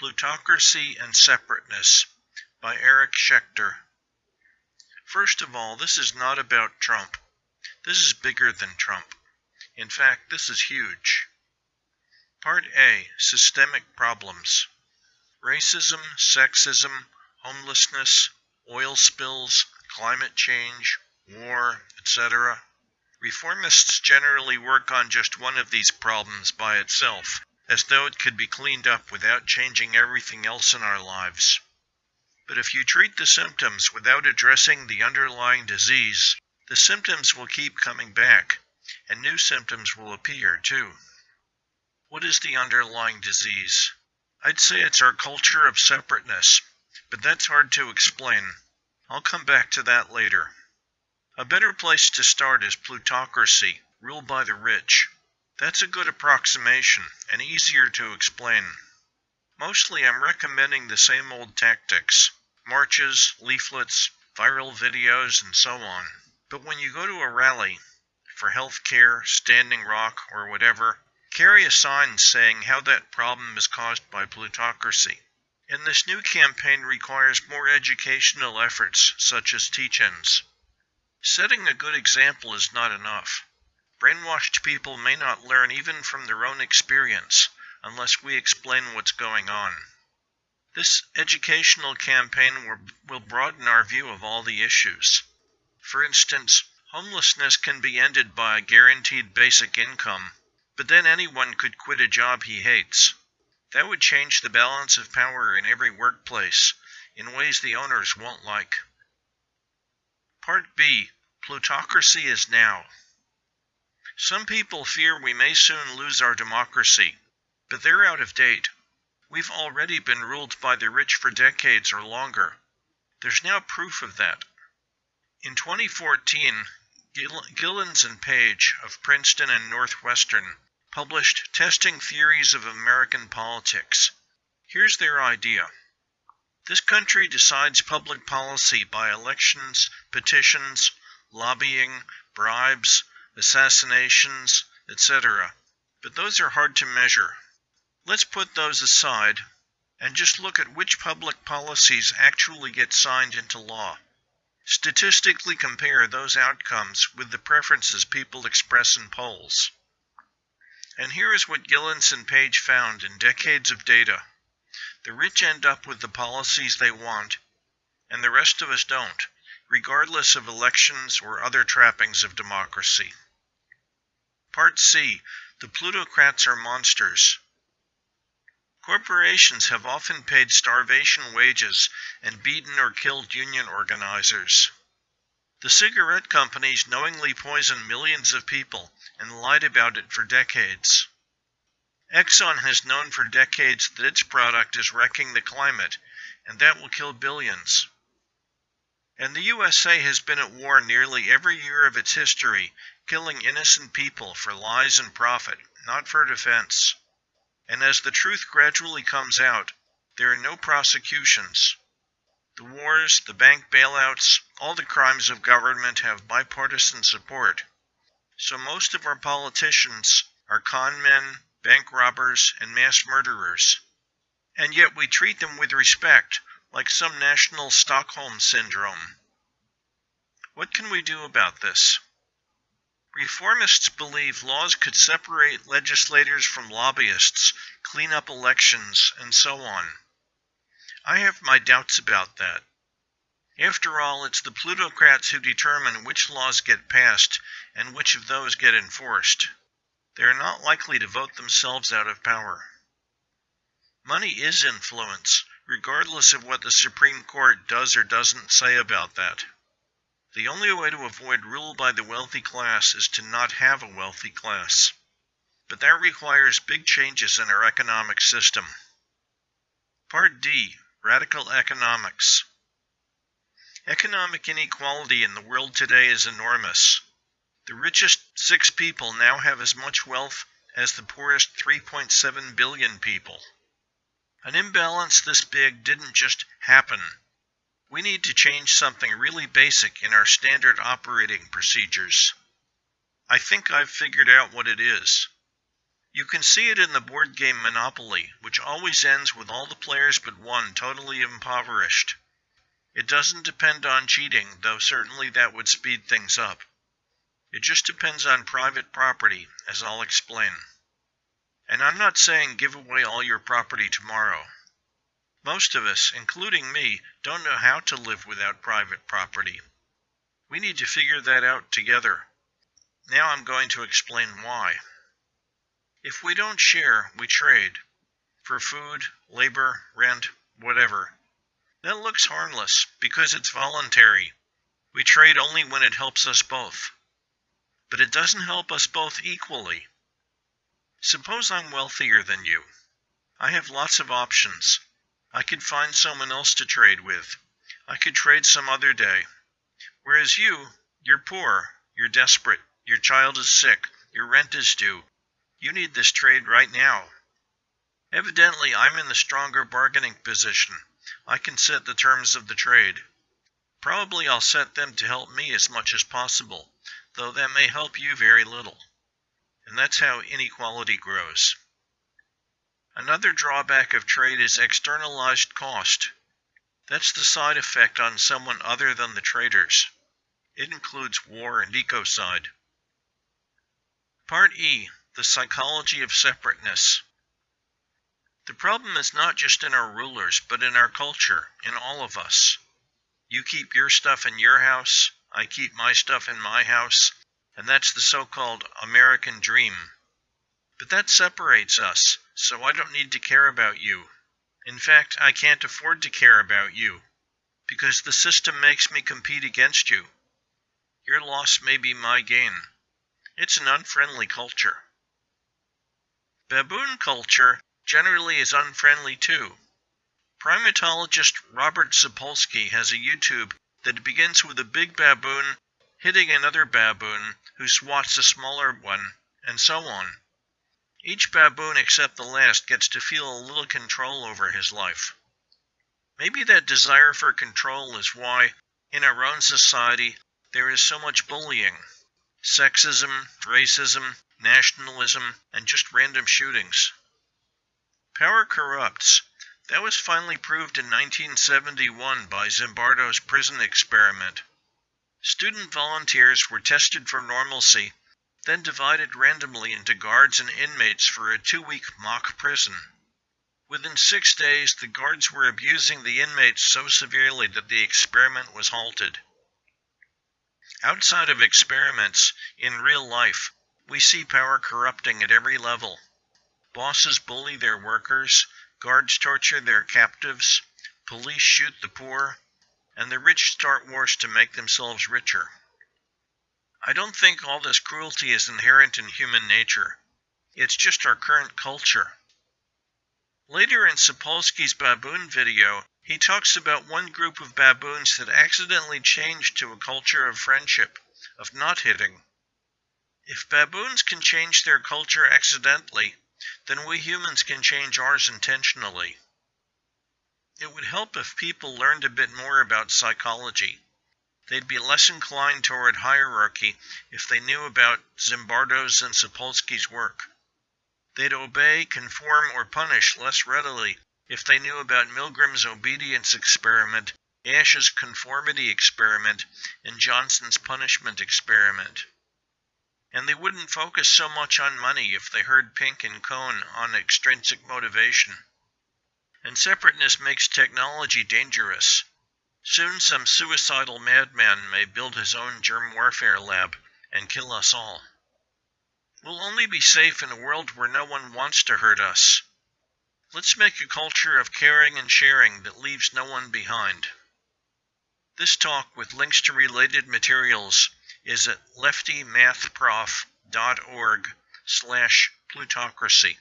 Plutocracy and Separateness by Eric Schechter. First of all, this is not about Trump. This is bigger than Trump. In fact, this is huge. Part A Systemic Problems Racism, Sexism, Homelessness, Oil Spills, Climate Change, War, etc. Reformists generally work on just one of these problems by itself as though it could be cleaned up without changing everything else in our lives. But if you treat the symptoms without addressing the underlying disease, the symptoms will keep coming back, and new symptoms will appear too. What is the underlying disease? I'd say it's our culture of separateness, but that's hard to explain. I'll come back to that later. A better place to start is plutocracy, rule by the rich. That's a good approximation, and easier to explain. Mostly I'm recommending the same old tactics marches, leaflets, viral videos, and so on. But when you go to a rally, for health care, Standing Rock, or whatever, carry a sign saying how that problem is caused by plutocracy. And this new campaign requires more educational efforts, such as teach-ins. Setting a good example is not enough. Brainwashed people may not learn even from their own experience unless we explain what's going on. This educational campaign will broaden our view of all the issues. For instance, homelessness can be ended by a guaranteed basic income, but then anyone could quit a job he hates. That would change the balance of power in every workplace in ways the owners won't like. Part B Plutocracy is now. Some people fear we may soon lose our democracy, but they're out of date. We've already been ruled by the rich for decades or longer. There's now proof of that. In 2014, Gilens and Page of Princeton and Northwestern published Testing Theories of American Politics. Here's their idea. This country decides public policy by elections, petitions, lobbying, bribes, assassinations, etc. But those are hard to measure. Let's put those aside and just look at which public policies actually get signed into law. Statistically compare those outcomes with the preferences people express in polls. And here is what Gilens and Page found in decades of data. The rich end up with the policies they want, and the rest of us don't, regardless of elections or other trappings of democracy. Part C The Plutocrats are monsters. Corporations have often paid starvation wages and beaten or killed union organizers. The cigarette companies knowingly poison millions of people and lied about it for decades. Exxon has known for decades that its product is wrecking the climate, and that will kill billions. And the USA has been at war nearly every year of its history, killing innocent people for lies and profit, not for defense. And as the truth gradually comes out, there are no prosecutions. The wars, the bank bailouts, all the crimes of government have bipartisan support. So most of our politicians are con men, bank robbers, and mass murderers. And yet we treat them with respect like some national Stockholm syndrome. What can we do about this? Reformists believe laws could separate legislators from lobbyists, clean up elections, and so on. I have my doubts about that. After all, it's the plutocrats who determine which laws get passed and which of those get enforced. They are not likely to vote themselves out of power. Money is influence, regardless of what the Supreme Court does or doesn't say about that. The only way to avoid rule by the wealthy class is to not have a wealthy class. But that requires big changes in our economic system. Part D Radical Economics Economic inequality in the world today is enormous. The richest six people now have as much wealth as the poorest 3.7 billion people. An imbalance this big didn't just happen. We need to change something really basic in our standard operating procedures. I think I've figured out what it is. You can see it in the board game Monopoly, which always ends with all the players but one totally impoverished. It doesn't depend on cheating, though certainly that would speed things up. It just depends on private property, as I'll explain. And I'm not saying give away all your property tomorrow. Most of us, including me, don't know how to live without private property. We need to figure that out together. Now I'm going to explain why. If we don't share, we trade. For food, labor, rent, whatever. That looks harmless because it's voluntary. We trade only when it helps us both. But it doesn't help us both equally. Suppose I'm wealthier than you. I have lots of options. I could find someone else to trade with. I could trade some other day. Whereas you, you're poor, you're desperate, your child is sick, your rent is due, you need this trade right now. Evidently, I'm in the stronger bargaining position. I can set the terms of the trade. Probably I'll set them to help me as much as possible, though that may help you very little. And that's how inequality grows. Another drawback of trade is externalized cost. That's the side effect on someone other than the traders. It includes war and ecocide. Part E the psychology of separateness. The problem is not just in our rulers, but in our culture, in all of us. You keep your stuff in your house, I keep my stuff in my house, and that's the so called American dream. But that separates us, so I don't need to care about you. In fact, I can't afford to care about you, because the system makes me compete against you. Your loss may be my gain. It's an unfriendly culture. Baboon culture generally is unfriendly too. Primatologist Robert Sapolsky has a YouTube that begins with a big baboon hitting another baboon who swats a smaller one, and so on. Each baboon except the last gets to feel a little control over his life. Maybe that desire for control is why, in our own society, there is so much bullying. Sexism, racism, nationalism, and just random shootings. Power corrupts. That was finally proved in 1971 by Zimbardo's prison experiment. Student volunteers were tested for normalcy, then divided randomly into guards and inmates for a two week mock prison. Within six days, the guards were abusing the inmates so severely that the experiment was halted. Outside of experiments, in real life, we see power corrupting at every level. Bosses bully their workers, guards torture their captives, police shoot the poor, and the rich start wars to make themselves richer. I don't think all this cruelty is inherent in human nature. It's just our current culture. Later in Sapolsky's baboon video, he talks about one group of baboons that accidentally changed to a culture of friendship, of not hitting. If baboons can change their culture accidentally, then we humans can change ours intentionally. It would help if people learned a bit more about psychology. They'd be less inclined toward hierarchy if they knew about Zimbardo's and Sapolsky's work. They'd obey, conform, or punish less readily if they knew about Milgram's obedience experiment, Asch's conformity experiment, and Johnson's punishment experiment and they wouldn't focus so much on money if they heard Pink and Kohn on extrinsic motivation. And separateness makes technology dangerous. Soon some suicidal madman may build his own germ warfare lab and kill us all. We'll only be safe in a world where no one wants to hurt us. Let's make a culture of caring and sharing that leaves no one behind. This talk with links to related materials is at leftymathprof.org slash plutocracy.